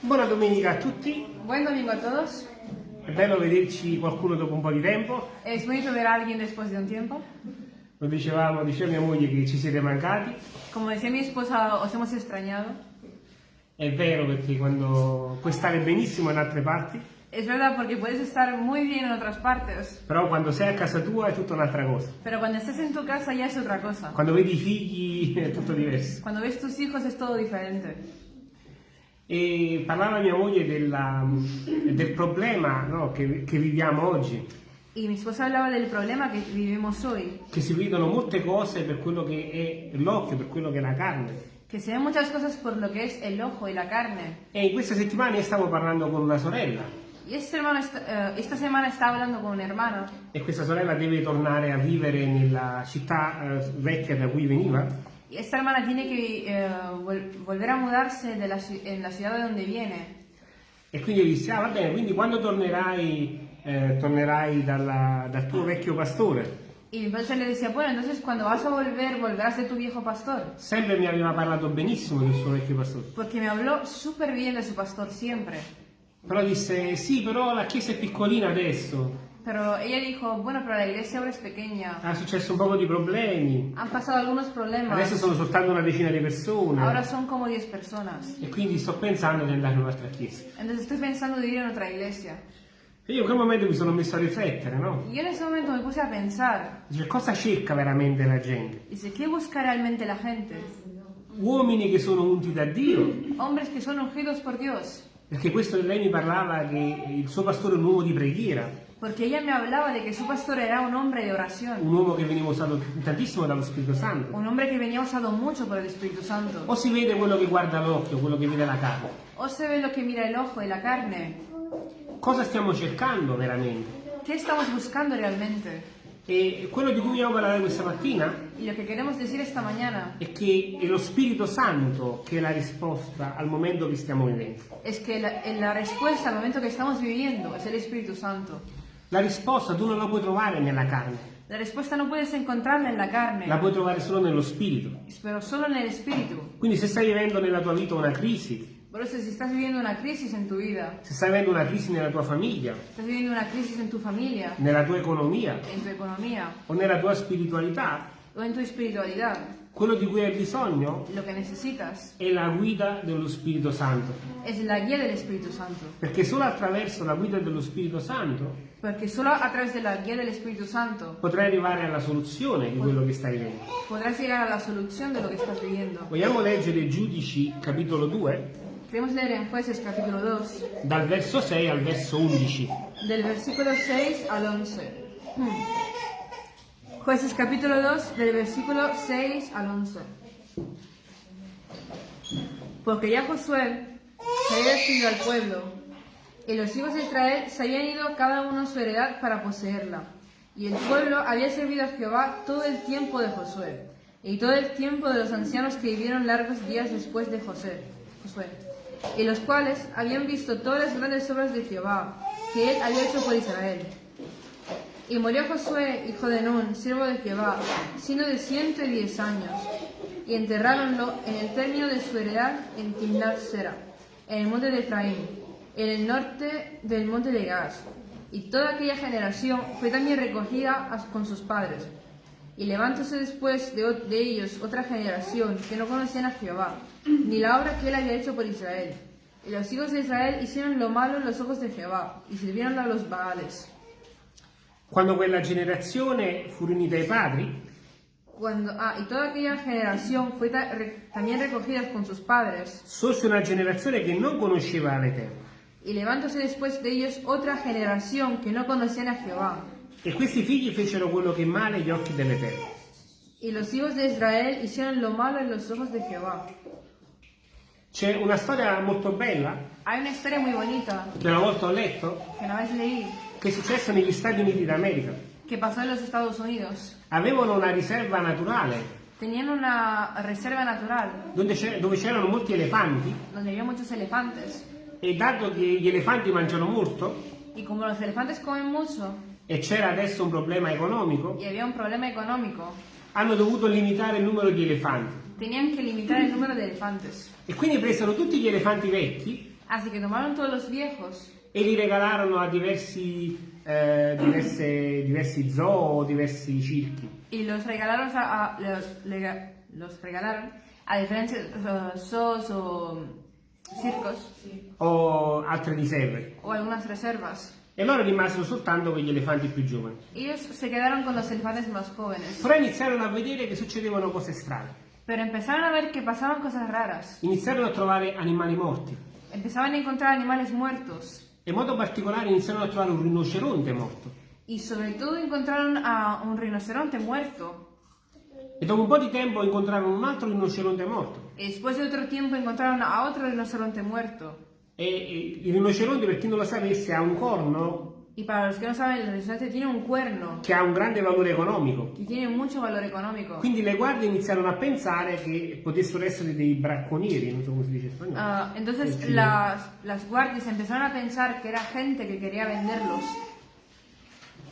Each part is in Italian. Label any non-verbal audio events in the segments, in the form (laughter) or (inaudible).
Buona domenica a tutti, Buen domingo a todos. è bello vederci qualcuno dopo un po' di tempo. Es bonito ver a alguien después de un tiempo. Lo dicevamo, diceva mia moglie che ci siete mancati. Como decía mi esposa, os hemos extrañado. È vero perché quando puoi stare benissimo in altre parti, Es verdad porque puedes estar muy bien en otras partes, però quando sei a casa tua è tutta un'altra cosa. pero cuando estás en tu casa ya es otra cosa. Quando vedi i figli è tutto diverso. Cuando ves tus hijos es todo diferente. E parlava mia moglie della- del problema no, che, che viviamo oggi, Y mi esposa hablaba del problema que vivimos hoy, che si vedono molte cose per quello che è l'occhio, per quello che è la carne. que se ven muchas cosas por lo que es el ojo y la carne. E in queste settimane stavo parlando con una sorella. Y este hermano eh, esta semana estaba hablando con un hermano. E questa sorella deve tornare a vivere nella città eh, vecchia da cui veniva esta hermana tiene que eh, vol- volver a mudarse de la, en la ciudad de donde viene. e quindi io dissi, ah va bene, quindi quando tornerai, eh, tornerai dalla- dal tuo vecchio pastore? Y entonces le decía, bueno, entonces cuando vas a volver, volverás de tu viejo pastor. Sempre mi aveva parlato benissimo del suo vecchio pastore, Porque me habló súper bien de su pastor siempre. però disse, sì, però la chiesa è piccolina adesso, Pero ella dijo, bueno, pero la iglesia ahora es pequeña. ha successo un po' di problemi, Han pasado algunos problemas. adesso sono soltanto una decina di persone Ahora son como 10 personas. e quindi sto pensando di andare in un'altra chiesa. Entonces estoy pensando de ir en otra iglesia. E io in quel momento mi sono messo a riflettere, no? Yo en ese momento me puse a pensar, Dice, cosa cerca veramente la gente? dice, ¿qué busca realmente la gente? Uomini che sono unti da Dio, Hombres que son ungidos por Dios. Perché questo lei mi parlava che il suo pastore è un uomo di preghiera, Porque ella me hablaba de que su pastor era un hombre de oración. un uomo che veniva usato tantissimo dallo Spirito Santo. Un hombre que venía usado mucho por el Espíritu Santo. O si vede quello che guarda l'occhio, quello che vede la carne. O se ve lo que mira el ojo y la carne. Cosa stiamo cercando veramente? ¿Qué estamos buscando realmente? E quello di cui vogliamo parlare questa mattina Y lo que queremos decir esta mañana è che è lo Spirito Santo che è la risposta al momento che stiamo vivendo. es que la, la respuesta al momento que estamos viviendo es el Espíritu Santo. La risposta tu non la puoi trovare nella carne, La respuesta no puedes encontrarla en la carne, la puoi trovare solo nello Spirito. pero solo en el Espíritu. Quindi se stai vivendo nella tua vita una crisi, Por eso si estás viviendo una crisis en tu vida, se stai vivendo una crisi nella tua famiglia, estás viviendo una crisis en tu familia, nella tua economia en tu economía o nella tua spiritualità, o en tu espiritualidad, quello di cui hai bisogno è la guida dello Spirito Santo. Perché solo attraverso la guida dello Spirito Santo Porque solo a través de la guía del Espíritu Santo potrai arrivare alla soluzione di quello che stai vivendo. podrás llegar a la solución de lo que estás viviendo. Vogliamo leggere Giudici capitolo 2, Queremos leer en Jueces capítulo 2, dal verso 6 al verso 11. del versículo 6 al 11. Hmm. Jueces capítulo 2, del versículo 6 al 11. Porque ya Josué se había despidido al pueblo, y los hijos de Israel se habían ido cada uno a su heredad para poseerla. Y el pueblo había servido a Jehová todo el tiempo de Josué, y todo el tiempo de los ancianos que vivieron largos días después de José, Josué, y los cuales habían visto todas las grandes obras de Jehová que él había hecho por Israel. Y murió Josué, hijo de Nun, siervo de Jehová, siendo de ciento y diez años, y enterráronlo en el término de su heredad en Timnat Sera, en el monte de Efraín, en el norte del monte de Gaz. Y toda aquella generación fue también recogida con sus padres. Y levántose después de, ellos otra generación que no conocían a Jehová, ni la obra que él había hecho por Israel. Y los hijos de Israel hicieron lo malo en los ojos de Jehová, y sirvieron a los Baales. Quando quella generazione fu riunita ai padri, Cuando, ah, y toda aquella generación fue ta- re- también recogida con sus padres, sorse una generazione che non conosceva l'Eterno. Y levántose después de ellos otra generación que no conocían a Jehová. E questi figli fecero quello che è male agli occhi dell'Eterno. Y los hijos de Israel hicieron lo malo en los ojos de Jehová. C'è una storia molto bella, Hay una historia muy bonita che una volta ho letto, que una vez leí che è successo negli Stati Uniti d'America. que pasó en los Estados Unidos. Avevano una riserva naturale Tenían una reserva natural dove c'è- dove c'erano molti elefanti donde había muchos elefantes. E dato che gli elefanti mangiano molto Y como los elefantes comen mucho e c'era adesso un problema economico, y había un problema económico, hanno dovuto limitare il numero di elefanti. tenían que limitar el número de elefantes. E quindi presero tutti gli elefanti vecchi Así que tomaron todos los viejos e li regalarono a diversi, eh, diverse- diversi zoo o diversi circhi. y los regalaron a, a- los, lega- los regalaron a diferentes eh, zoos o circos o altre riserve. o algunas reservas. E loro rimasero soltanto con gli elefanti più giovani. Ellos se quedaron con los elefantes más jóvenes, Però iniziarono a vedere che succedevano cose strane. pero empezaron a ver que pasaban cosas raras. Iniziarono a trovare animali morti. Empezaban a encontrar animales muertos E in modo particolare iniziarono a trovare un rinoceronte morto. y sobre todo encontraron a un rinoceronte muerto. E dopo un po' di tempo incontrarono un altro rinoceronte morto. Y después de otro tiempo encontraron a otro rinoceronte muerto. E, e il rinoceronte, per chi non lo sapesse, ha un corno Y para los que no saben, el rinoceronte tiene un cuerno che ha un grande valore economico. y tiene mucho valor económico. Quindi le guardie iniziarono a pensare che potessero essere dei bracconieri, non so come si dice in spagnolo. Ah, entonces las, las guardias empezaron a pensar que era gente que quería venderlos.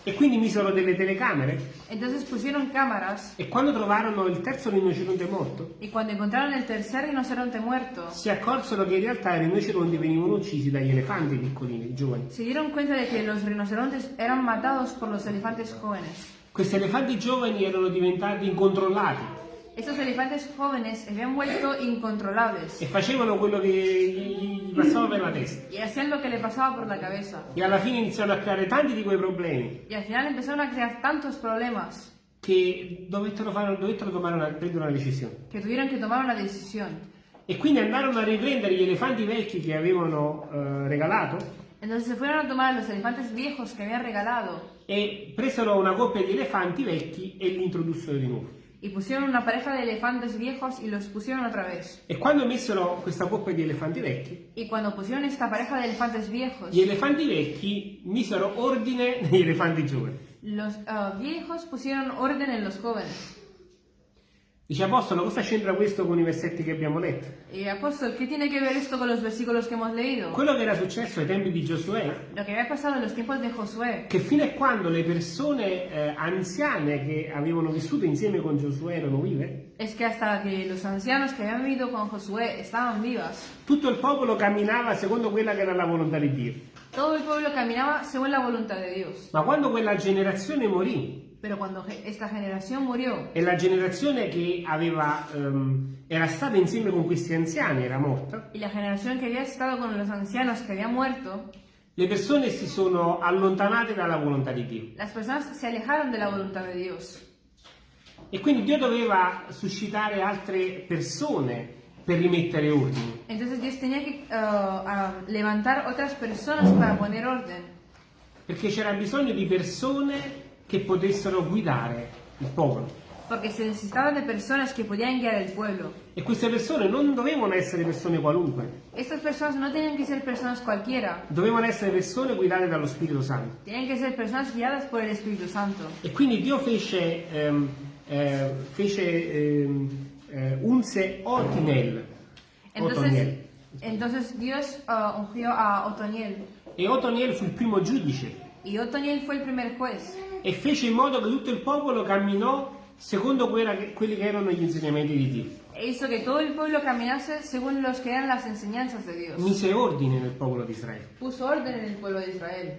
E quindi misero delle telecamere? Entonces pusieron cámaras. E quando trovarono il terzo rinoceronte morto, y cuando encontraron el tercer rinoceronte muerto, si accorsero che in realtà i rinoceronti venivano uccisi dagli elefanti piccolini, giovani. se dieron cuenta de que los rinocerontes eran matados por los elefantes jóvenes. Questi elefanti giovani erano diventati incontrollati Estos elefantes jóvenes se habían vuelto incontrolables e facevano quello che gli passava per la testa. y hacían lo que le pasaba por la cabeza. E alla fine iniziarono a creare tanti di quei problemi Y al final empezaron a crear tantos problemas che dovettero, fare, dovettero tomare una, prendere una decisione. que tuvieron que tomar una decisión. E quindi andarono a riprendere gli elefanti vecchi che avevano eh, regalato Entonces se fueron a tomar los elefantes viejos que habían regalado e presero una coppia di elefanti vecchi e li introdussero di nuovo. Y pusieron una pareja de elefantes viejos y los pusieron otra vez. E quando messero questa coppia di elefanti vecchi, Y cuando pusieron esta pareja de elefantes viejos, gli elefanti vecchi misero ordine negli elefanti giovani. los ah, viejos pusieron orden en los jóvenes. Dice Apostolo, cosa c'entra questo con i versetti che abbiamo letto? Y apóstol, ¿qué tiene que ver esto con los versículos que hemos leído? Quello che era successo ai tempi di Giosuè, Lo que había pasado en los tiempos de Josué, che fino a quando le persone eh, anziane che avevano vissuto insieme con Giosuè erano vive, es que hasta que los ancianos que habían vivido con Josué estaban vivas, tutto il popolo camminava secondo quella che era la volontà di Dio. todo el pueblo caminaba según la voluntad de Dios. Ma quando quella generazione morì, Pero cuando ge- esta generación murió e la generazione che aveva, ehm, era stata insieme con questi anziani era morta, y la generación que había estado con los ancianos que habían muerto, le persone si sono allontanate dalla volontà di Dio. las personas se alejaron de la voluntad de Dios. E quindi Dio doveva suscitare altre persone per rimettere ordine. Entonces Dios tenía que ah, levantar otras personas para poner orden, Perché c'era bisogno di persone che potessero guidare il popolo. porque se necesitaban de personas que podían guiar el pueblo. E queste persone non dovevano essere persone qualunque, Estas personas no tenían que ser personas cualquiera, dovevano essere persone guidate dallo Spirito Santo. tenían que ser personas guiadas por el Espíritu Santo. E quindi Dio fece, ehm, eh, fece ehm, eh, unse Otinel. Entonces, Otoniel. entonces Dios ah, ungió a Otoniel E Otoniel fu il primo giudice y Otoniel fue el primer juez e fece in modo che tutto il popolo camminò secondo quelli che erano gli insegnamenti di Dio. e hizo que todo el pueblo caminase según los que eran las enseñanzas de Dios. Mise ordine nel popolo di Israele. Puso orden en el pueblo de Israel.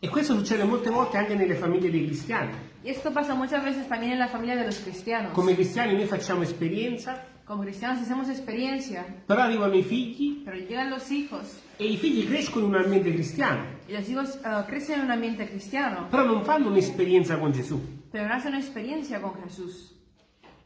E questo succede molte volte anche nelle famiglie dei cristiani. Y esto pasa muchas veces también en la familia de los cristianos. Come cristiani noi facciamo esperienza, Como cristianos hacemos experiencia, però arrivano i figli pero llegan los hijos e i figli crescono in un ambiente cristiano, y los hijos ah, crecen en un ambiente cristiano, però non fanno un'esperienza con Gesù. pero no hacen una experiencia con Jesús.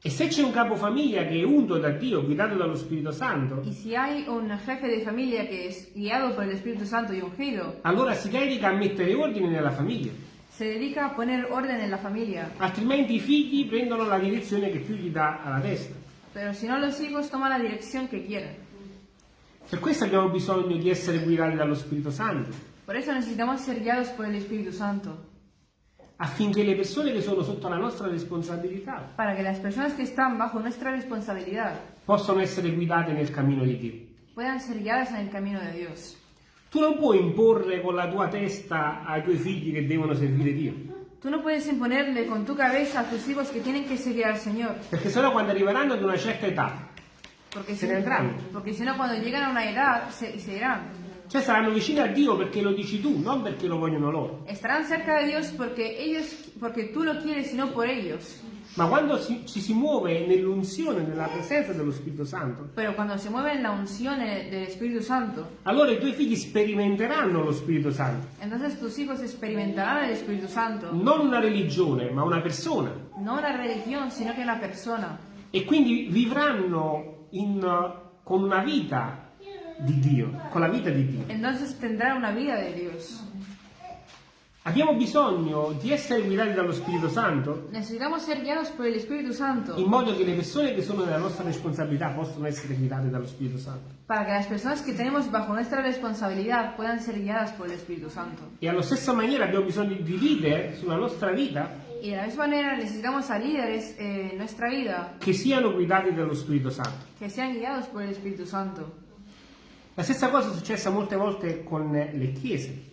E se c'è un capofamiglia che è unto da Dio, guidato dallo Spirito Santo, Y si hay un jefe de familia que es guiado por el Espíritu Santo y ungido, allora si dedica a mettere ordine nella famiglia. se dedica a poner orden en la familia. Altrimenti i figli prendono la direzione che più gli dà alla testa. Pero si no, los hijos toman la dirección que quieren. Per questo abbiamo bisogno di essere guidati dallo Spirito Santo, Por eso necesitamos ser guiados por el Espíritu Santo, affinché le persone che sono sotto la nostra responsabilità para que las personas que están bajo nuestra responsabilidad possano essere guidate nel cammino di Dio. puedan ser guiadas en el camino de Dios. Tu non puoi imporre con la tua testa ai tuoi figli che devono servire Dio, Tú no puedes imponerle con tu cabeza a tus hijos que tienen que seguir al Señor, perché sennò quando arriveranno ad una certa età Porque se si, ne andranno. porque si no, cuando llegan a una edad, se, se irán. Cioè saranno vicini a Dio perché lo dici tu, non perché lo vogliono loro. Estarán cerca porque ellos, porque tú lo quieres y no por ellos. Ma quando si- ci si muove nell'unzione, nella presenza dello Spirito Santo, Pero cuando se mueve en la unción eh, del Espíritu Santo, allora i tuoi figli sperimenteranno lo Spirito Santo. entonces tus hijos experimentarán el Espíritu Santo. Non una religione, ma una persona. No una religión, sino que una persona. E quindi vivranno in, con una vita di Dio, con la vita di Dio. Entonces tendrán una vida de Dios. Abbiamo bisogno di essere guidati dallo Spirito Santo Santo in modo che le persone che sono nella nostra responsabilità possano essere guidate dallo Spirito Santo. para que las personas que tenemos bajo nuestra responsabilidad puedan ser guiadas por el Espíritu Santo. E allo stesso maniera abbiamo bisogno di leader sulla nostra vita Y de la misma manera necesitamos a líderes eh, en nuestra vida che siano guidati dallo Spirito Santo. que sean guiados por el Espíritu Santo. La stessa cosa è successa molte volte con le chiese.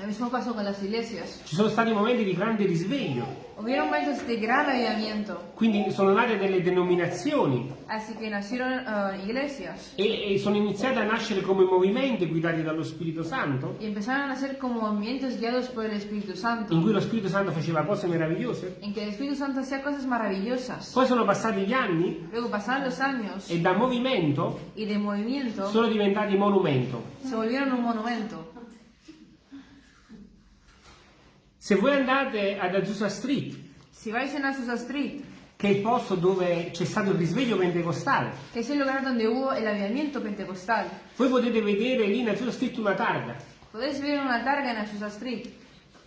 Lo mismo pasó con las iglesias. Ci sono stati momenti di grande risveglio, Hubieron momentos de gran avivamiento, quindi sono nate delle denominazioni así que nacieron eh, iglesias e, e sono iniziate a nascere come movimenti guidati dallo Spirito Santo, y empezaron a nacer como movimientos guiados por el Espíritu Santo, in cui lo Spirito Santo faceva cose meravigliose. en que el Espíritu Santo hacía cosas maravillosas. Poi sono passati gli anni Luego pasaron los años e da movimento y de movimiento sono diventati monumento. se volvieron un monumento. Se voi andate ad Azusa Street, Si vais en Azusa Street, che è il posto dove c'è stato il risveglio pentecostale, que es el lugar donde hubo el avivamiento pentecostal, voi potete vedere lì in Azusa Street una targa. podéis ver una targa en Azusa Street.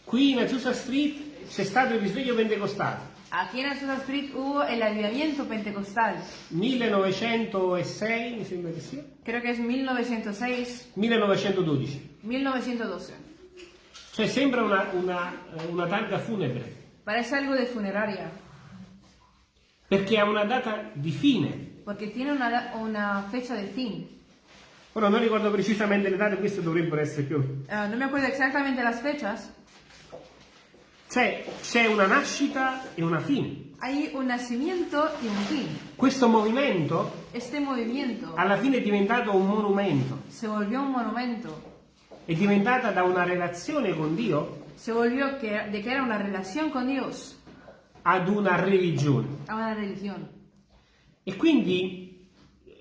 Qui in Azusa Street c'è stato il risveglio pentecostale. Aquí en Azusa Street hubo el avivamiento pentecostal. 1906, mi sembra che sia. Creo que es 1906, 1912. 1912. Cioè sembra una, una, una targa funebre, Parece algo de funeraria, perché ha una data di fine. porque tiene una, una fecha de fin. Ora non ricordo precisamente le date, queste dovrebbero essere più. Ah, no me acuerdo exactamente las fechas. Cioè c'è una nascita e una fine. Hay un nacimiento y un fin. Questo movimento Este movimiento alla fine è diventato un monumento, se volvió un monumento. È diventata da una relazione con Dio Se volvió que, de que era una relación con Dios ad una religione. a una religión. E quindi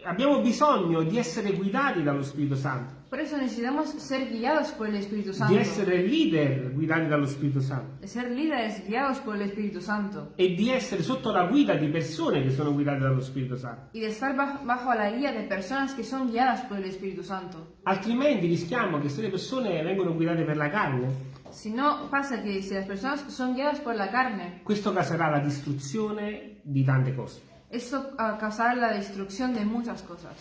abbiamo bisogno di essere guidati dallo Spirito Santo, Por eso necesitamos ser guiados por el Espíritu di Santo. essere leader guidati dallo Spirito Santo De ser líderes guiados por el Espíritu Santo. e di essere sotto la guida di persone che sono guidate dallo Spirito Santo. Y de estar baj- bajo la guía de personas que son guiadas por el Espíritu Santo. Altrimenti rischiamo che se le persone vengono guidate per la carne, Si no pasa que si las personas son guiadas por la carne, questo causerà la distruzione di tante cose. eso ah, causará la destrucción de muchas cosas.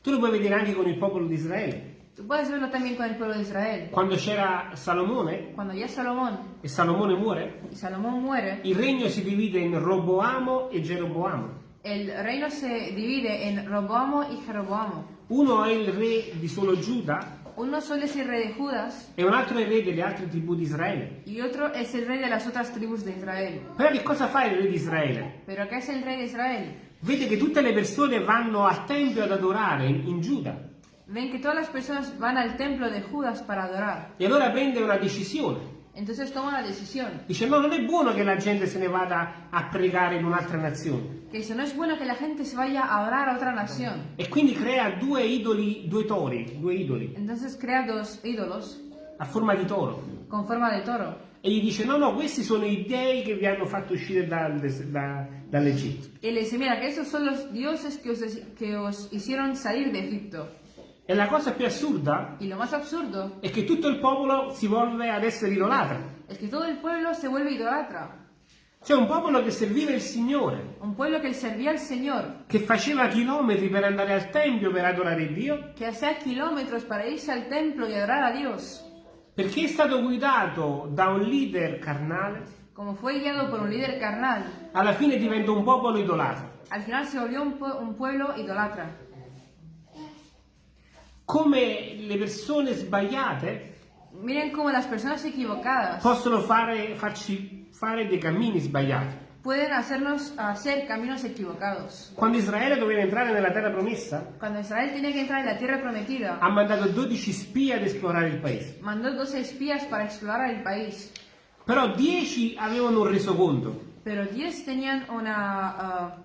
Tu lo puoi vedere anche con il popolo di Israele. Tú puedes verlo también con el pueblo de Israel. Quando c'era Salomone Cuando ya Salomón e Salomone muore, y Salomón muere, il regno si divide in Roboamo e Geroboamo. el reino se divide en Roboamo y Jeroboamo. Uno è il re di solo Giuda Uno solo es el rey de Judas e un altro è il re delle altre tribù di Israele. y otro es el rey de las otras tribus de Israel. Però che cosa fa il re di Israele? Pero ¿qué es el rey de Israel? Vede che tutte le persone vanno al tempio ad adorare in, in Giuda Ven que todas las personas van al templo de Judas para adorar. e allora prende una decisione. Entonces toma la decisión. Dice no, non è buono che la gente se ne vada a pregare in un'altra nazione. Que dice, no es bueno que la gente se vaya a adorar a otra nación. E quindi crea due idoli, due tori, due idoli Entonces crea dos ídolos a forma di toro. con forma de toro. E gli dice no, no, questi sono i dei che vi hanno fatto uscire dal- da- dall'Egitto. Y le dice, mira, que estos son los dioses que os, que os hicieron salir de Egipto. E la cosa più assurda Y lo más absurdo è che tutto il popolo si volve ad essere idolatra. es que todo el pueblo se vuelve idolatra. C'è un popolo che serviva il Signore, Un pueblo que servía al Señor, che faceva chilometri per andare al Tempio per adorare Dio, que hacía kilómetros para irse al templo y adorar a Dios. perché è stato guidato da un leader carnale, Como fue guiado por un líder carnal, alla fine diventa un popolo idolatra. al final se volvió un, un pueblo idolatra. Come le persone sbagliate Miren cómo las personas equivocadas possono fare, farci fare dei cammini sbagliati. pueden hacernos hacer caminos equivocados. Quando Israele doveva entrare nella terra promessa, Cuando Israel tenía que entrar en la tierra prometida, ha mandato 12 spie ad esplorare il paese. mandó 12 espías para explorar el país, Però 10 avevano un resoconto. pero 10 tenían una... ah,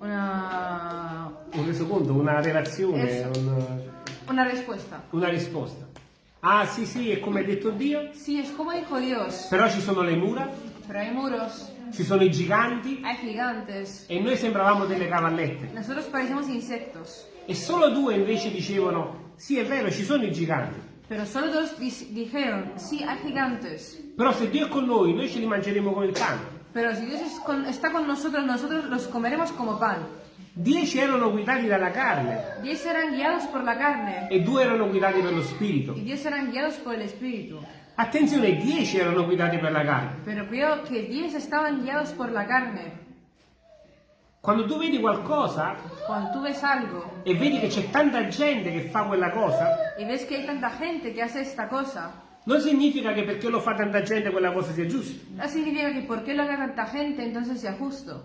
una... Un resoconto, una relazione, Esatto. un- una respuesta. una risposta. Ah sì sì, è come ha detto Dio, Sí, es como dijo Dios, però ci sono le mura, pero hay muros, ci sono i giganti hay gigantes, e noi sembravamo delle cavallette. nosotros parecemos insectos. E solo due invece dicevano, sì è vero, ci sono i giganti, Pero solo dos dijeron, sí, hay gigantes. però se Dio è con noi, noi ce li mangeremo come il pane. Pero si Dios es con- está con nosotros, nosotros los comeremos como pan. Dieci erano guidati dalla carne Diez eran guiados por la carne e due erano guidati per lo spirito. y diez eran guiados por el espíritu. Attenzione, dieci erano guidati per la carne. Pero cuidado que diez estaban guiados por la carne. Quando tu vedi qualcosa Cuando tú ves algo e vedi che c'è tanta gente che fa quella cosa, y ves que hay tanta gente que hace esta cosa, non significa che perché lo fa tanta gente quella cosa sia giusta. no significa que porque lo haga tanta gente entonces sea justo.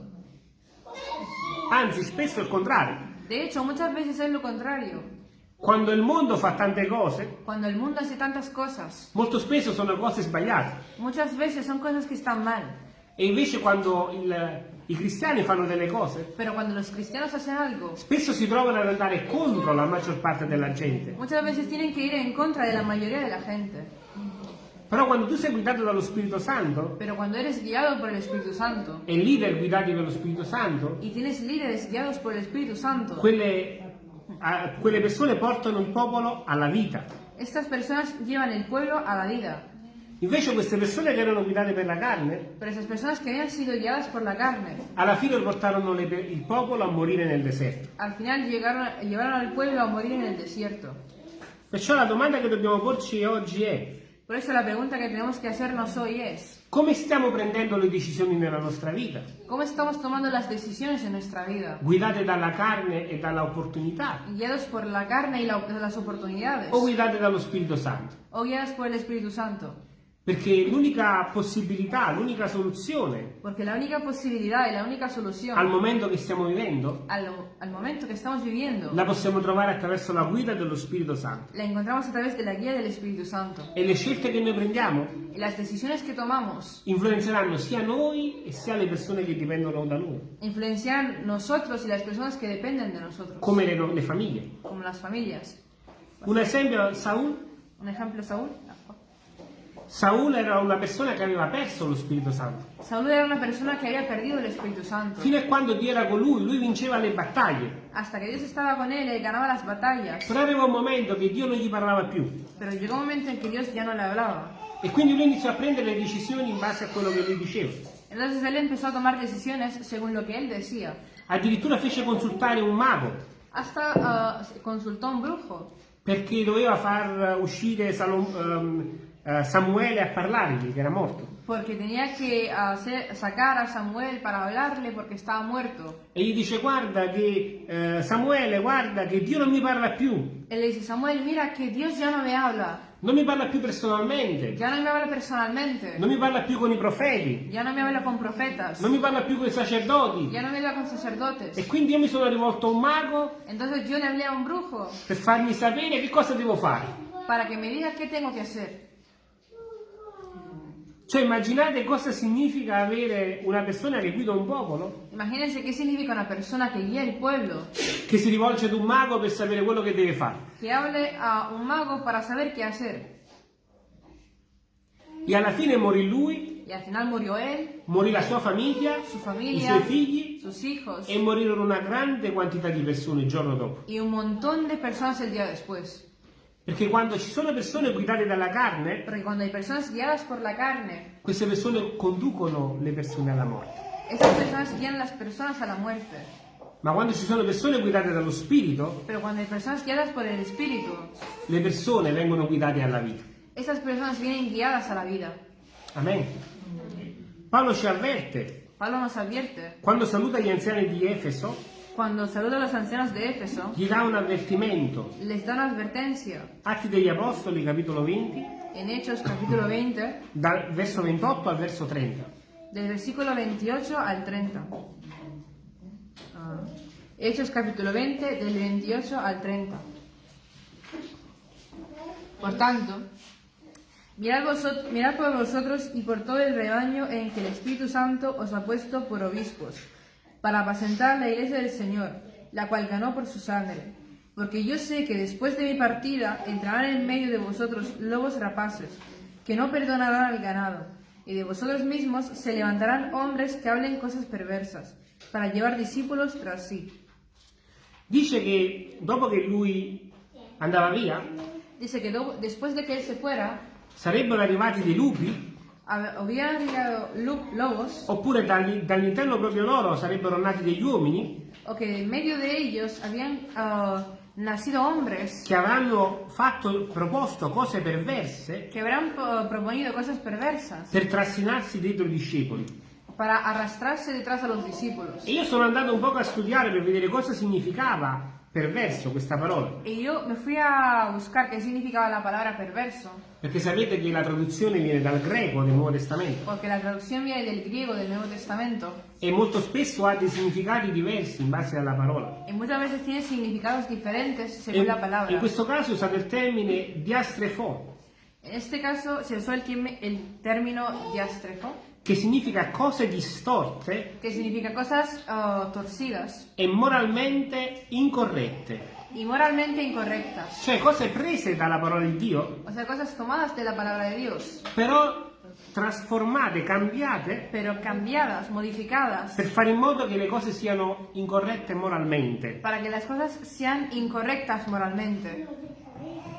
Anzi, spesso è il contrario. De hecho, muchas veces es lo contrario. Quando il mondo fa tante cose, Cuando el mundo hace tantas cosas, molto spesso sono cose sbagliate. muchas veces son cosas que están mal. E invece quando il- i cristiani fanno delle cose, Pero cuando los cristianos hacen algo, spesso si trovano ad andare contro la maggior parte della gente. muchas veces tienen que ir en contra de la mayoría de la gente. Però quando tu sei guidato dallo Spirito Santo Pero cuando eres guiado por el Espíritu Santo e leader guidati dallo Spirito Santo, y tienes líderes guiados por el Espíritu Santo, quelle, a- quelle persone portano il popolo alla vita. estas personas llevan el pueblo a la vida. Invece queste persone che erano guidate per la carne, la carne, alla fine portarono le- il popolo a morire nel deserto. al final llegaron, llevaron al pueblo a morir en el desierto. Perciò la domanda che dobbiamo porci oggi è Por eso la pregunta que tenemos que hacernos hoy es, come stiamo prendendo le decisioni nella nostra vita? ¿cómo estamos tomando las decisiones en nuestra vida? Guidate dalla carne e dalla opportunità ¿Guiados por la carne y la- las oportunidades? o guidate dallo Spirito Santo? ¿O guiadas por el Espíritu Santo? Perché l'unica possibilità, l'unica soluzione Porque la única posibilidad y la única al solución momento che stiamo vivendo al, al momento que estamos viviendo la possiamo trovare attraverso la guida dello Spirito Santo. la encontramos a través de la guía del Espíritu Santo. E le scelte che noi prendiamo Y las decisiones que tomamos influenzeranno sia noi e sia le persone che dipendono da noi, influencian nosotros y las personas que dependen de nosotros, come le, le famiglie. como las familias. Un esempio, Saul. Un ejemplo, Saúl. Saul era una persona che aveva perso lo Spirito Santo. Saúl era una persona que había perdido el Espíritu Santo. Fino a quando Dio era con lui, lui vinceva le battaglie. Hasta que Dios estaba con él y ganaba las batallas. Però arriva un momento che Dio non gli parlava più. Pero llegó un momento en que Dios ya no le hablaba. E quindi lui iniziò a prendere le decisioni in base a quello che lui diceva. Entonces él empezó a tomar decisiones según lo que él decía. Addirittura fece consultare un mago Hasta ah, consultó a un brujo. perché doveva far uscire Salom- ehm, eh, Samuele a parlargli, che era morto. Porque tenía que hacer, sacar a Samuel para hablarle porque estaba muerto. E gli dice guarda che eh, Samuele, guarda che Dio non mi parla più, Él le dice, Samuel, mira que Dios ya no me habla. non mi parla più personalmente, Ya no me habla personalmente. non mi parla più con i profeti, Ya no me habla con profetas. non mi parla più con i sacerdoti. Ya no me habla con sacerdotes. E quindi io mi sono rivolto a un mago Entonces yo le hablé a un brujo per farmi sapere che cosa devo fare. para que me diga qué tengo que hacer. Cioè immaginate cosa significa avere una persona che guida un popolo, Imagínense qué significa una persona que guía el pueblo, che si rivolge ad un mago per sapere quello che deve fare. que hable a un mago para saber qué hacer. E alla fine morì lui, Y al final murió él, morì la sua famiglia, su i familia, suoi figli sus hijos e morirono una grande quantità di persone il giorno dopo. y un montón de personas el día después. Perché quando ci sono persone guidate dalla carne, Porque cuando hay personas guiadas por la carne, queste persone conducono le persone alla morte. esas personas guían las personas a la muerte. Ma quando ci sono persone guidate dallo Spirito, Pero cuando hay personas guiadas por el Espíritu, le persone vengono guidate alla vita. esas personas vienen guiadas a la vida. Amen. Paolo ci avverte, Pablo nos advierte, quando saluta gli anziani di Efeso, cuando saluda a los ancianos de Éfeso, gli dà un avvertimento. les da una advertencia. Atti degli Apostoli, capitolo 20, En Hechos capítulo 20, dal verso 28 al verso 30. del versículo 28 al 30. Ah, Hechos capítulo 20, del 28 al 30. Por tanto, mirad, vosot- mirad por vosotros y por todo el rebaño en que el Espíritu Santo os ha puesto por obispos, para apacentar la iglesia del Señor, la cual ganó por su sangre. Porque yo sé que después de mi partida entrarán en medio de vosotros lobos rapaces, que no perdonarán al ganado, y de vosotros mismos se levantarán hombres que hablen cosas perversas, para llevar discípulos tras sí. Dice che dopo che lui andava via, Dice que do- después de que él se fuera, sarebbero arrivati dei lupi, lobos, oppure dagli- dall'interno proprio loro sarebbero nati degli uomini? O que en medio de ellos habían ah, nacido hombres. Che avranno fatto, proposto cose perverse. Que habrán po- proponido cosas perversas. Per trascinarsi dietro i discepoli. para arrastrarse detrás a los discípulos. E io sono andato un po' a studiare per vedere cosa significava perverso questa parola. Y yo me fui a buscar qué significaba la palabra perverso, Perché sapete che la traduzione viene dal greco del Nuovo Testamento porque la traducción viene del griego del Nuevo Testamento e molto spesso ha dei significati diversi in base alla parola. y muchas veces tiene significados diferentes según E la palabra. in questo caso è usato il termine diastrefo, En este caso el, quim- el término diastrefo, che significa cose distorte que significa cosas ah, torcidas e moralmente incorrette, y moralmente incorrectas. cioè cose prese dalla parola di Dio, O sea, cosas tomadas de la palabra de Dios, però trasformate, cambiate pero cambiadas, modificadas, per fare in modo che le cose siano incorrette moralmente. para que las cosas sean incorrectas moralmente.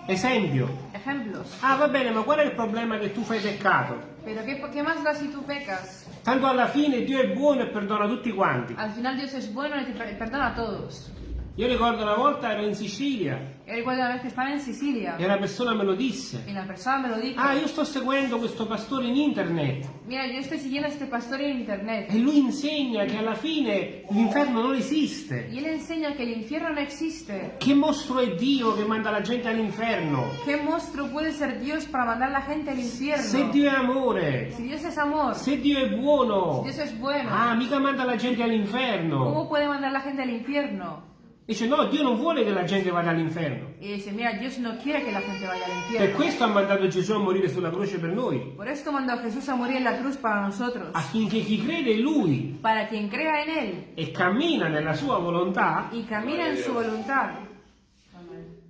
Esempio, Ejemplos. ah va bene, ma qual è il problema che tu fai peccato? Pero ¿qué, qué más da si tú pecas? Tanto alla fine Dio è buono e perdona tutti quanti. Al final Dios es bueno y te per- perdona a todos. Io ricordo una volta ero in Sicilia Yo recuerdo una vez que estaba en Sicilia e una persona me lo disse. y la persona me lo dijo. Ah, io sto seguendo questo pastore in internet Mira, yo estoy siguiendo a este pastor en internet e lui insegna che alla fine l'inferno non esiste. y él enseña que el infierno no existe. Che mostro è Dio che manda la gente all'inferno? ¿Qué monstruo puede ser Dios para mandar a la gente al infierno? Se Dio è amore, Si Dios es amor, se Dio è buono, Dios es bueno, ah, mica manda la gente all'inferno. ¿cómo puede mandar a la gente al infierno? Dice no, Dio non vuole che la gente vada all'inferno. Y dice, mira, Dios no quiere que la gente vaya al Per questo ha mandato Gesù a morire sulla croce per noi, Por esto mandó a Jesús a morir en la cruz para nosotros. affinché chi crede in Lui Para quien crea en Él e cammina nella sua volontà y camina en su voluntad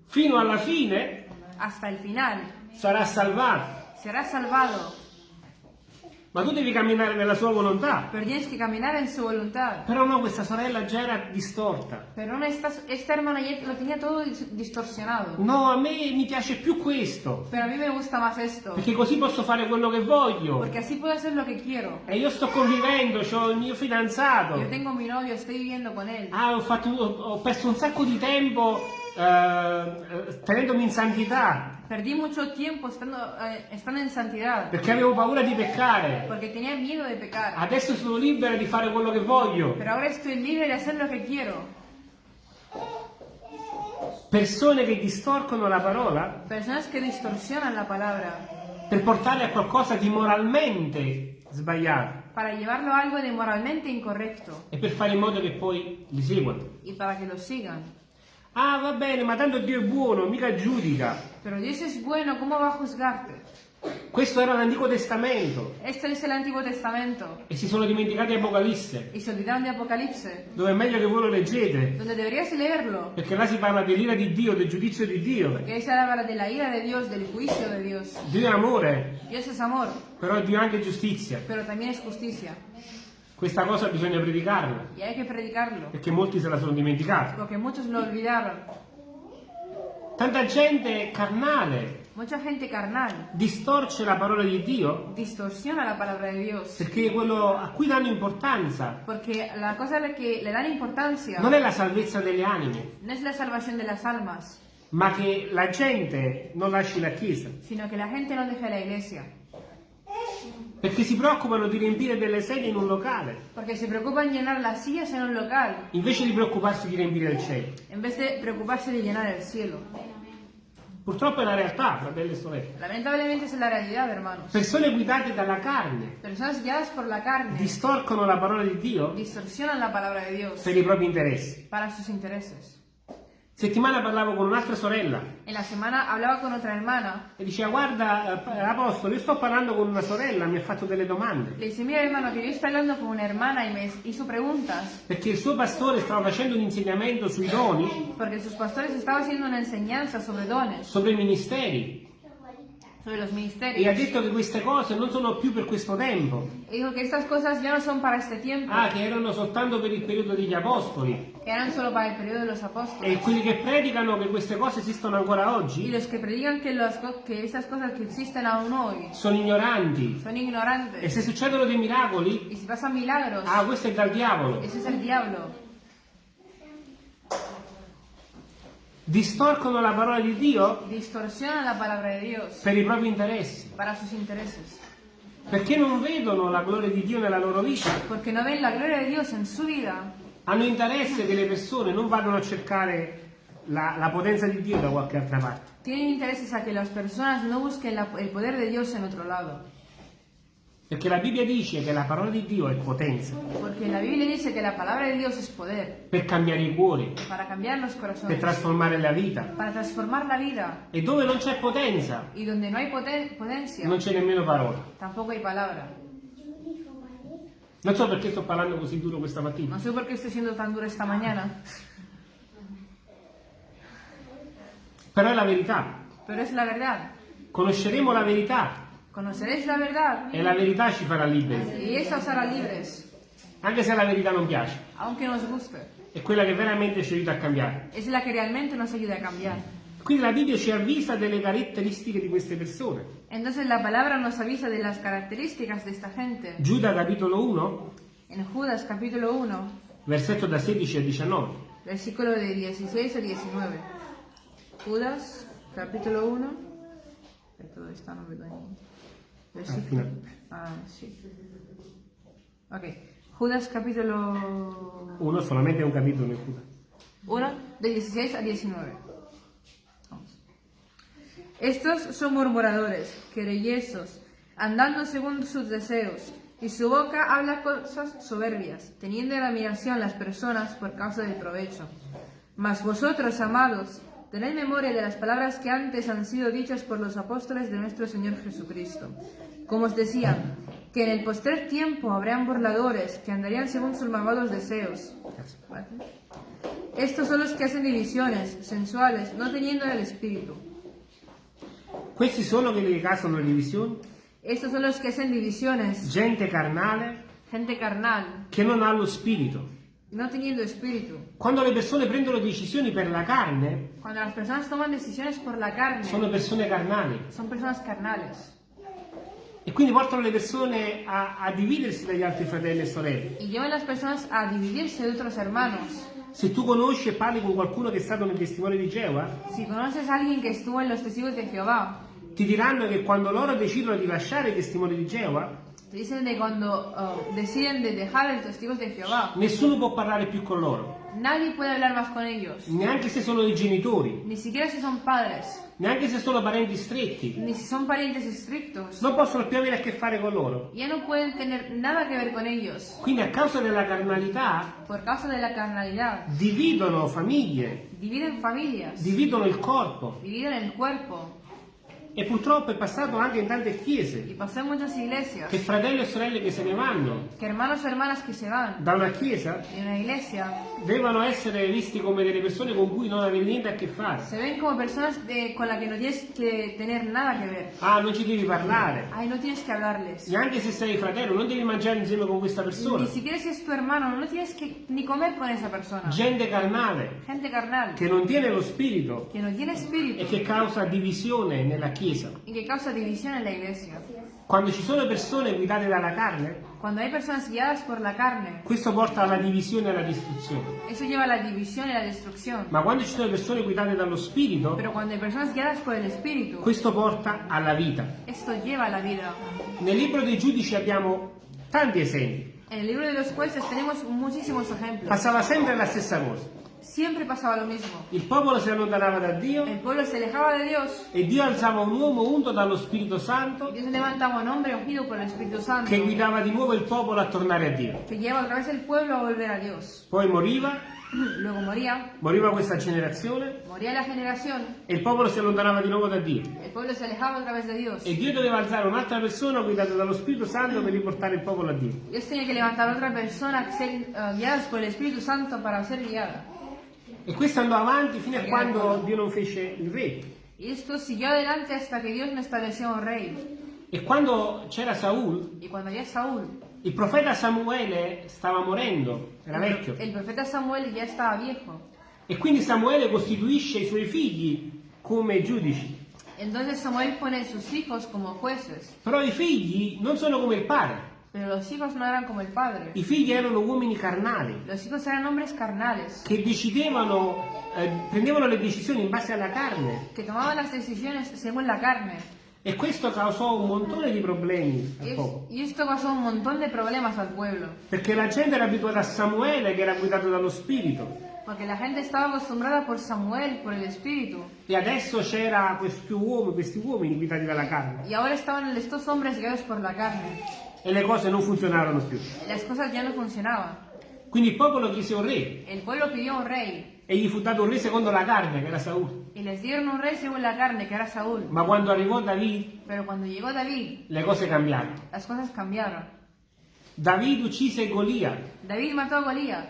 fino alla fine hasta el final, sarà salvato. será salvado. Ma tu devi camminare nella sua volontà. Pero tienes que caminar en su voluntad. Però no, questa sorella già era distorta. Pero no, esta, esta hermana lo tenía todo dis- distorsionado. No, a me mi piace più questo. Pero a me gusta más esto. Perché così posso fare quello che voglio. Porque así puedo hacer lo que quiero. E io sto convivendo, ho il mio fidanzato. Yo tengo mi novio, estoy viviendo con él. Ah, ho, fatto- ho- ho perso un sacco di tempo eh, eh, tenendomi in santità. Perdí mucho tiempo estando, eh, estando en santidad. Perché avevo paura di peccare. Porque tenía miedo de pecar. Adesso sono libera di fare quello che voglio. Pero ahora estoy libre de hacer lo que quiero. Persone che distorcono la parola Personas que distorsionan la palabra per portarle a qualcosa di moralmente sbagliato para llevarlo a algo de moralmente incorrecto e per fare in modo che poi li seguano. y para que lo sigan. Ah, va bene, ma tanto Dio è buono, mica giudica. Pero Dios es bueno, ¿cómo va a juzgarte? Questo era l'Antico Testamento Esto es el Antiguo Testamento e si sono dimenticati Apocalisse, y se olvidaron de Apocalipse, dove è meglio che voi lo leggete, donde deberías leerlo, perché là si parla dell'ira di Dio, del giudizio di Dio. porque ahí se habla de la ira de Dios, del juicio de Dios. Dio è amore, Dios es amor, però Dio è anche giustizia. pero también es justicia Questa cosa bisogna predicarla, y hay que predicarlo, perché molti se la sono dimenticati. porque muchos lo olvidaron. Tanta gente carnale Mucha gente carnal distorce la parola di Dio distorsiona la palabra de Dios, perché quello a cui danno importanza. Porque la cosa que le dan importancia non è la salvezza delle anime, no es la salvación de las almas, ma che la gente non lasci la Chiesa, sino que la gente no deje la iglesia, perché si preoccupano di riempire delle sedie in un locale, porque se preocupan llenar las sillas en un local invece di preoccuparsi di riempire il cielo. en vez de preocuparse de llenar el cielo. Purtroppo è una realtà, fratelli e sorelle. Lamentablemente es la realidad, hermanos. Persone guidate dalla carne Personas guiadas por la carne distorcono la parola di Dio distorsionan la palabra de Dios per i propri interessi. para sus intereses. Settimana parlavo con un'altra sorella. En la semana hablaba con otra hermana. e diceva guarda eh, apostolo io sto parlando con una sorella mi ha fatto delle domande. Le dice, mira hermano, que yo estoy hablando con una hermana y me hizo preguntas. Perché il suo pastore stava facendo un insegnamento sui doni, porque sus pastores estaban haciendo una enseñanza sobre dones, sobre i ministeri e ha detto che queste cose non sono più per questo tempo, Y dijo que estas cosas ya no son para este tiempo, ah che erano soltanto per il periodo degli apostoli que eran solo para el periodo de los e apóstoles. quelli che predicano che queste cose esistono ancora Y oggi los que predican que, co- que estas cosas que existen aún hoy sono ignoranti son e ignorantes. se succedono dei miracoli Y si pasan milagros, ah questo è dal diavolo ese es el diablo. Distorcono la parola di Dio Distorsionan la palabra de Dios per i propri interessi para sus intereses. perché non vedono la gloria di Dio nella loro vita Porque no ven la gloria de Dios en su vida. hanno interesse che le persone non vadano a cercare la, la potenza di Dio da qualche altra parte Tienen intereses a que las personas no busquen el poder de Dios en otro lado. Perché la Bibbia dice che la parola di Dio è potenza. Porque la Biblia dice que la palabra de Dios es poder. Per cambiare i cuori. Per trasformare la vita. La vida. e dove non c'è potenza no poten- potencia, non c'è nemmeno parola. non so perché sto parlando così duro questa mattina. No sé por qué estoy siendo tan dura esta mañana, però è la verità. Pero es la verdad. conosceremo la verità Conoceréis la verdad e la verità ci farà liberi y esa os hará libres, anche se la verità non piace aunque nos guste. è quella che veramente ci aiuta a cambiare Es la que realmente nos ayuda a cambiar. quindi la Bibbia ci avvisa delle caratteristiche di queste persone Entonces la palabra nos avisa de las características de esta gente. Giuda capitolo 1 En Judas capítulo 1, versetto da 16 a 19 versículo de 16 a 19. Judas capítulo 1. Todo está no vedo niente. Versículo. final. Ah, sí. Ok. Judas capítulo 1 solamente un capitolo in Giuda 1, de 16 a 19. Vamos. Estos son murmuradores, querellesos, andando según sus deseos, y su boca habla cosas soberbias, teniendo en admiración las personas por causa del provecho. Mas vosotros, amados, tened memoria de las palabras que antes han sido dichas por los apóstoles de nuestro Señor Jesucristo. Como os decía, que en el postrer tiempo habrán burladores que andarían según sus malvados deseos. ¿Vale? Estos son los que hacen divisiones sensuales, no teniendo el espíritu. questi sono quelli che causano le divisioni Estos son los que hacen divisiones, gente carnale gente carnal, che non ha lo spirito no teniendo espíritu. quando le persone prendono decisioni per la carne Cuando las personas toman decisiones por la carne, sono persone carnali son personas carnales e quindi portano le persone a, a dividersi dagli altri fratelli e sorelle y llevan las personas a dividirse de otros hermanos. se tu conosci e parli con qualcuno che è stato nel testimone di Geova Si conoces a alguien que estuvo en los testigos de Jehová, ti diranno che quando loro decidono di lasciare i testimoni di Geova dicen de cuando uh, deciden de dejar los testigos de Jehová, nessuno può parlare più con loro. Nadie puede hablar más con ellos, neanche se sono i genitori. Ni siquiera si son padres, neanche se sono parenti stretti. Ni si son parientes estrictos. non possono più avere a che fare con loro. Ya no pueden tener nada que ver con ellos. quindi a causa della carnalità Por causa de la carnalidad, dividono famiglie dividen familias, dividono il corpo. dividen el cuerpo. E purtroppo è passato anche in tante chiese che fratelli e sorelle che se ne vanno da una chiesa devono essere visti come delle persone con cui non avere niente a che fare. se ven como personas de- con las que no tienes que tener nada que ver. Ah, non ci devi parlare. Ay, no tienes que hablarles. Neanche se sei fratello, non devi mangiare insieme con questa persona. Ni siquiera si es tu hermano, no tienes que ni comer con esa persona. Gente carnale, Gente carnal, che non tiene lo spirito que no tiene e espíritu che causa divisione nella chiesa. Y que causa división en la iglesia. Quando ci sono persone guidate dalla carne, Cuando hay personas guiadas por la carne, questo porta alla divisione e alla distruzione. eso lleva a la división y la destrucción. Ma quando ci sono persone guidate dallo spirito, Pero cuando hay personas guiadas por el espíritu, questo porta alla vita. esto lleva a la vida. Nel libro dei giudici abbiamo tanti esempi. En el libro de los jueces tenemos muchísimos ejemplos. Passava sempre la stessa cosa. Siempre pasaba lo mismo. Il popolo si allontanava da Dio El pueblo se alejaba de Dios e Dio alzava un uomo unto dallo Spirito Santo Dios levantaba un hombre ungido por el Espíritu Santo che guidava di nuovo il popolo a tornare a Dio. que lleva otra vez el pueblo a volver a Dios. (clears throat) Poi moriva, Luego moría, moriva questa generazione moría la generación, e il popolo si allontanava di nuovo da Dio. el pueblo se alejaba otra vez de Dios. E Dio doveva alzare un'altra persona guidata dallo Spirito Santo per riportare il popolo a Dio. Dios tenía que levantar otra persona, ser eh, guiadas por el Espíritu Santo para ser guiada. E questo andò avanti fino a quando Dio non fece il re. E quando c'era Saul, Saúl, il profeta Samuele stava morendo, era vecchio. el profeta Samuel ya estaba viejo. E quindi Samuele costituisce i suoi figli come giudici. Entonces Samuel pone sus hijos como jueces. Però i figli non sono come il padre. Pero los hijos no eran como el padre. I figli erano uomini carnali Los hijos eran hombres carnales, che decidevano, eh, prendevano le decisioni in base alla carne. que tomaban las decisiones según la carne. E questo causò un montone di problemi al popolo. y esto causó un montón de problemas al pueblo, Perché la gente era abituata a Samuele che era guidato dallo Spirito. porque la gente estaba acostumbrada por Samuel, por el Espíritu, E adesso c'era questi uomini, questi uomini guidati dalla carne. y ahora estaban estos hombres guiados por la carne. E le cose non funzionarono più. Las cosas ya no funcionaban. Quindi il popolo chiese un re. El pueblo pidió un rey, E gli fu dato un re secondo la carne, che era Saul. y les dieron un rey según la carne, que era Saúl. Ma quando arrivò David, Pero cuando llegó David, le cose cambiarono. las cosas cambiaron. David uccise Golia. David mató a Golías,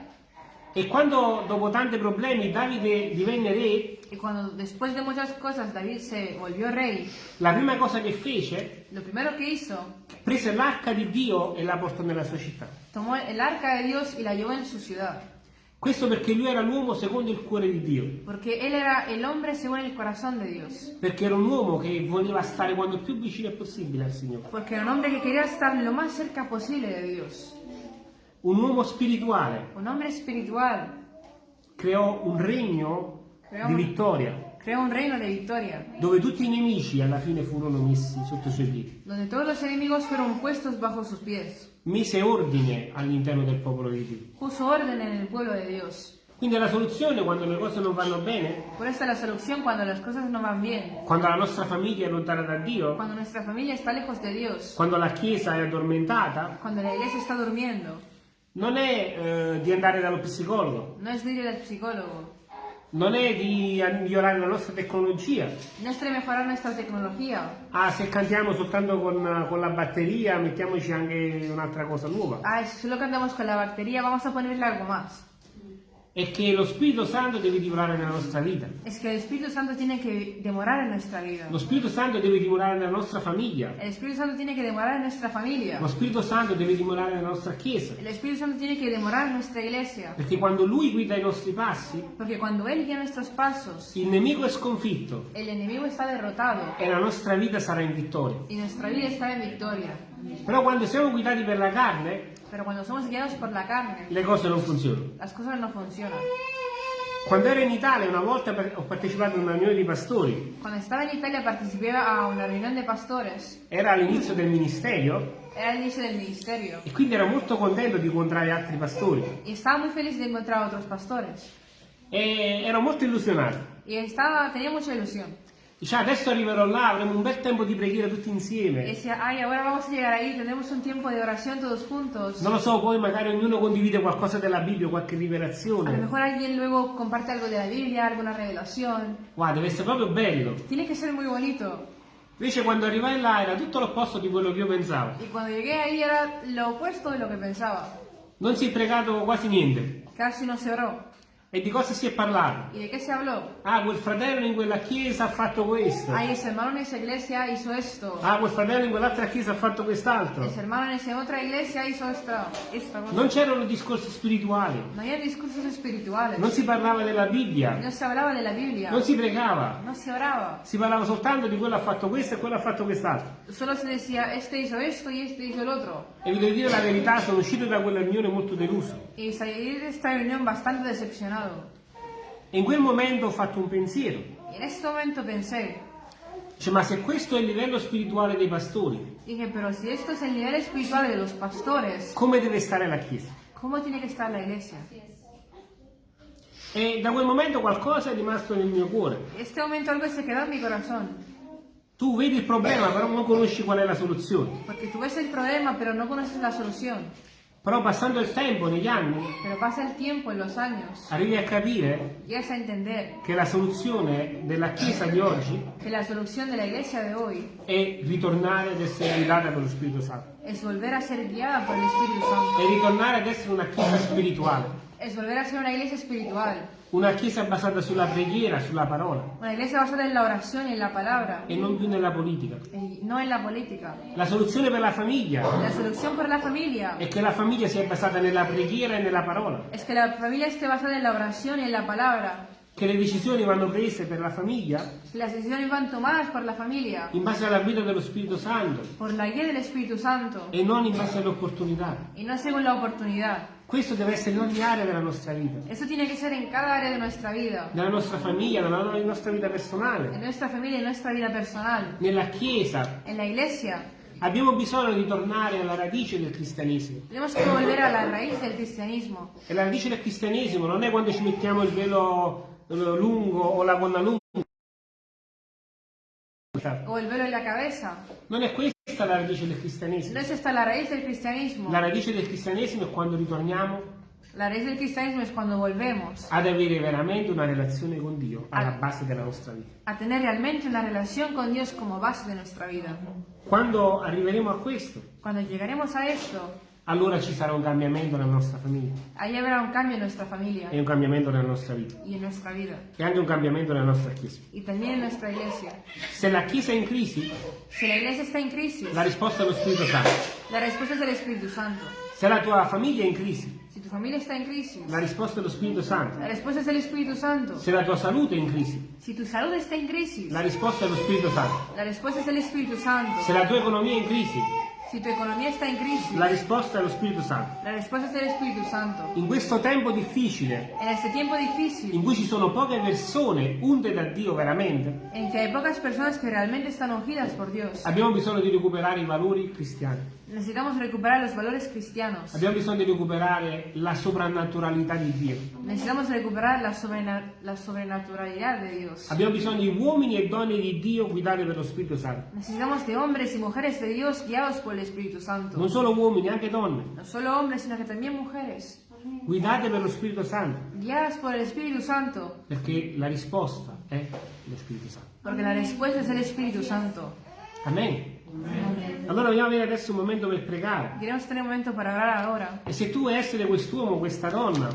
E quando, dopo tanti problemi, Davide divenne re, y cuando después de muchas cosas David se volvió rey, la prima cosa che fece, lo primero que hizo, prese l'arca di Dio e la portò nella sua città. tomó el arca de Dios y la llevó en su ciudad. Questo perché lui era l'uomo secondo il cuore di Dio. Porque él era el hombre según el corazón de Dios. Perché era un uomo che voleva stare quanto più vicino possibile al Signore. Porque era un hombre que quería estar lo más cerca posible de Dios. Un uomo spirituale. Un hombre espiritual. Creò un regno Creò di un- vittoria, Creó un reino de victoria, dove tutti i nemici alla fine furono messi sotto i suoi piedi. donde todos los enemigos fueron puestos bajo sus pies. Mise ordine all'interno del popolo di Dio. Puso orden en el pueblo de Dios. Quindi la soluzione quando le cose non vanno bene, Por esta es la solución cuando las cosas no van bien. quando la nostra famiglia è lontana da Dio, Cuando nuestra familia está lejos de Dios. quando la Chiesa è addormentata, Cuando la iglesia está durmiendo. Non è eh, di andare dallo psicologo, No es de ir al psicólogo. non è di migliorare la nostra tecnologia. No es de mejorar nuestra tecnología. Ah, se cantiamo soltanto con, con la batteria, mettiamoci anche un'altra cosa nuova. Ah, si solo cantamos con la batería, vamos a ponerle algo más. È che lo Spirito Santo deve dimorare nella nostra vita. Es que el Espíritu Santo tiene que demorar en nuestra vida. Lo Spirito Santo deve dimorare nella nostra famiglia. El Espíritu Santo tiene que demorar en nuestra familia. Lo Spirito Santo deve dimorare nella nostra Chiesa. El Espíritu Santo tiene que demorar en nuestra iglesia. Perché quando Lui guida i nostri passi, Porque cuando Él guía nuestros pasos, il nemico è sconfitto el enemigo está derrotado e la nostra vita sarà in vittoria. y nuestra vida está en victoria. Però quando siamo guidati per la carne, Pero cuando somos guiados por la carne, le cose non funzionano. las cosas no funcionan. Quando ero in Italia una volta ho partecipato a una riunione di pastori, Cuando estaba en Italia participé a una reunión de pastores. era all'inizio del ministero Era el inicio del ministerio. e quindi ero molto contento di incontrare altri pastori Y estaba muy feliz de encontrar otros pastores. e ero molto illusionato. Y estaba, tenía mucha ilusión. Dice, "Ah, adesso arriverò là, avremo un bel tempo di preghiera tutti insieme. decía, ay, ahora vamos a llegar ahí, tendremos un tiempo de oración todos juntos. Non lo so, poi magari ognuno condivide qualcosa della Bibbia, qualche A lo rivelazione. mejor alguien luego comparte algo de la Biblia, alguna revelación. Guarda, deve essere proprio bello. Tiene que ser muy bonito. Invece quando arrivai là era tutto l'opposto di quello che io pensavo. Y cuando llegué ahí era lo opuesto de lo que pensaba. Non si è pregato quasi niente. Casi no se oró. E di cosa si è parlato? ¿Y de qué se habló? Ah, quel fratello in quella chiesa ha fatto questo. Ay, ese hermano en esa iglesia hizo esto. Ah, quel fratello in quell'altra chiesa ha fatto quest'altro. Ese hermano en esa otra iglesia hizo esta, esta cosa. Non c'erano discorsi spirituali. No había discursos espirituales. Non si parlava della Bibbia. No se hablaba de la Biblia. Non si pregava. No se oraba. Si parlava soltanto di quello ha fatto questo e quello ha fatto quest'altro. Solo se decía, este hizo esto y este hizo el otro. E vi devo dire la verità, sono uscito da quella riunione molto deluso. Y salí de esta reunión bastante decepcionado. E in quel momento ho fatto un pensiero. Y en este momento pensé, Dice, ma se questo è il livello spirituale dei pastori, dije, pero si esto es el nivel espiritual de los pastores, come deve stare la Chiesa? ¿cómo tiene que estar la iglesia? E da quel momento qualcosa è rimasto nel mio cuore. Este momento algo se quedó en mi corazón. Tu vedi il problema, però non conosci qual è la soluzione. Porque tú ves el problema, pero no conoces la solución. Però passando il tempo, negli anni, Pero pasa el tiempo en los años. arrivi a capire Llegas a entender che la soluzione della Chiesa di oggi que la solución de la iglesia de hoy è ritornare ad essere guidata dallo Spirito Santo. es volver a ser guiada por el Espíritu Santo. È ritornare ad essere una Chiesa spirituale. Es volver a ser una iglesia espiritual. Una Chiesa basata sulla preghiera, sulla parola Una iglesia basada en la oración y en la palabra. e non più nella politica. Y no en la política. La soluzione per la famiglia La solución para la familia è che la famiglia sia basata nella preghiera e nella parola. es que la familia esté basada en la oración y en la palabra. Che le decisioni vanno prese per la famiglia Que las decisiones van tomadas por la familia, in base alla guida dello Spirito Santo por la guía del Espíritu Santo e non in base alle opportunità. y no según la oportunidad. Questo deve essere in ogni area della nostra vita, Eso tiene que ser en cada área de nuestra vida, nella nostra famiglia, nella nostra vita en personale, nuestra familia en nuestra vida personal, nella Chiesa. en la iglesia. Abbiamo bisogno di tornare alla radice del cristianesimo. Tenemos que volver a la raíz del cristianismo. E la radice del cristianesimo non è quando ci mettiamo il velo eh, lungo o la gonna lunga. O el velo en la cabeza. Non è questa la radice del cristianesimo. No es esta la raíz del cristianismo. La radice del cristianesimo è quando ritorniamo La raíz del cristianismo es cuando volvemos ad avere veramente una relazione con Dio alla base della nostra vita. a tener realmente una relación con Dios como base de nuestra vida. Quando arriveremo a questo, Cuando llegaremos a esto, allora ci sarà un cambiamento nella nostra famiglia ahí habrá un cambio en nuestra familia e un cambiamento nella nostra vita y en nuestra vida. e anche un cambiamento nella nostra Chiesa. Y también en nuestra iglesia. Se la Chiesa è in crisi, Si la iglesia está en crisis, la risposta è lo Spirito Santo. la respuesta es el Espíritu Santo. Se la tua famiglia è in crisi, Si tu familia está en crisis, la risposta è lo Spirito Santo. la respuesta es el Espíritu Santo. Se la tua salute è in crisi, Si tu salud está en crisis, la risposta è lo Spirito Santo. la respuesta es el Espíritu Santo. Se la tua economia è in crisi, Si tu economía está en crisis, la risposta è lo Spirito Santo. la respuesta es el Espíritu Santo. In questo tempo difficile, difícil, in cui ci sono poche persone unte da Dio veramente, en que hay pocas personas que realmente están ungidas por Dios, abbiamo bisogno di recuperare i valori cristiani. Necesitamos recuperar los valores cristianos. Abbiamo bisogno di recuperare la soprannaturalità di Dio. Necesitamos recuperar la, la sobrenaturalidad de Dios. Abbiamo bisogno di uomini e donne di Dio guidati per lo Spirito Santo. Necesitamos de hombres y mujeres de Dios guiados por el Espíritu Santo. Non solo uomini, anche donne, No solo hombres, sino que también mujeres, guidate per lo Spirito Santo, guiadas por el Espíritu Santo, perché la risposta è lo Spirito Santo. porque la respuesta es el Espíritu Santo. Amen. Allora vogliamo avere adesso un momento per pregare. Queremos tener un momento para orar ahora. E se tu vuoi essere quest'uomo questa donna